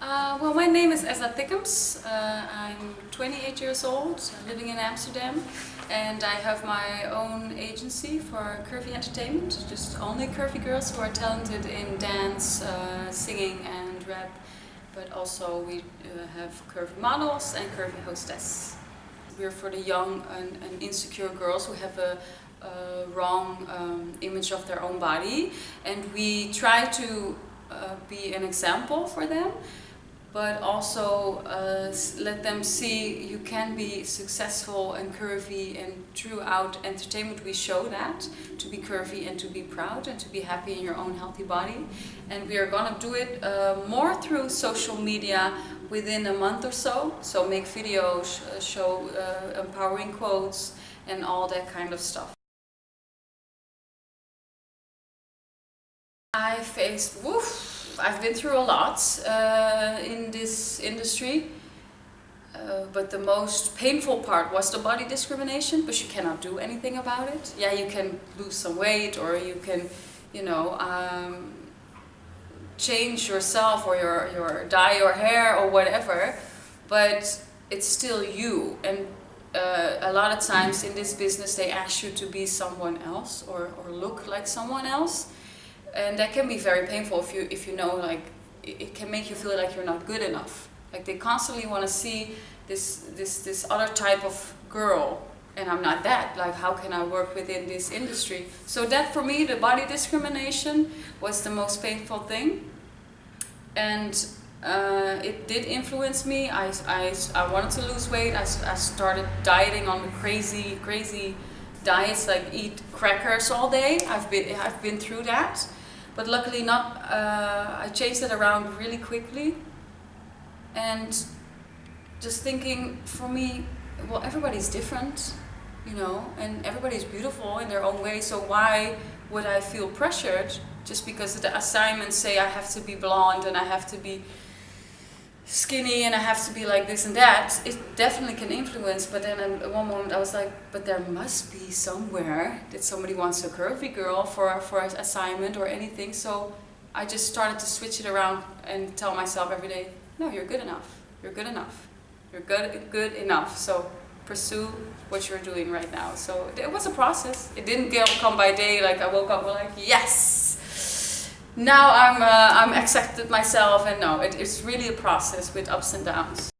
Uh, well, my name is Esa Thickums. Uh, I'm 28 years old, living in Amsterdam, and I have my own agency for curvy entertainment. Just only curvy girls who are talented in dance, uh, singing and rap, but also we uh, have curvy models and curvy hostess. We're for the young and, and insecure girls who have a, wrong um, image of their own body, and we try to uh, be an example for them but also uh, let them see you can be successful and curvy and throughout entertainment. We show that to be curvy and to be proud and to be happy in your own healthy body. And we are gonna do it uh, more through social media within a month or so. So make videos uh, show uh, empowering quotes and all that kind of stuff. I faced woof I've been through a lot uh, in this industry. Uh, but the most painful part was the body discrimination, but you cannot do anything about it. Yeah, you can lose some weight or you can, you know, um, change yourself or your, your dye your hair or whatever, but it's still you. And uh, a lot of times in this business they ask you to be someone else or, or look like someone else and that can be very painful if you if you know like it, can make you feel like you're not good enough. Like they constantly want to see this this this other type of girl and I'm not that. Like how can I work within this industry? So that for me the body discrimination was the most painful thing. And uh, it did influence me. I, I, I wanted to lose weight. I, I started dieting on the crazy crazy diets like eat crackers all day. I've been I've been through that but luckily not, uh, I changed it around really quickly. And just thinking, for me, well, everybody's different, you know, and everybody's beautiful in their own way, so why would I feel pressured just because the assignments say I have to be blonde and I have to be skinny and I have to be like this and that, it definitely can influence. But then at one moment I was like, but there must be somewhere that somebody wants a curvy girl for, for an assignment or anything. So I just started to switch it around and tell myself every day, no, you're good enough. You're good enough. You're good, good enough. So pursue what you're doing right now. So it was a process. It didn't come by day like I woke up like, yes, now I'm, uh, I'm accepted myself and no, it, it's really a process with ups and downs.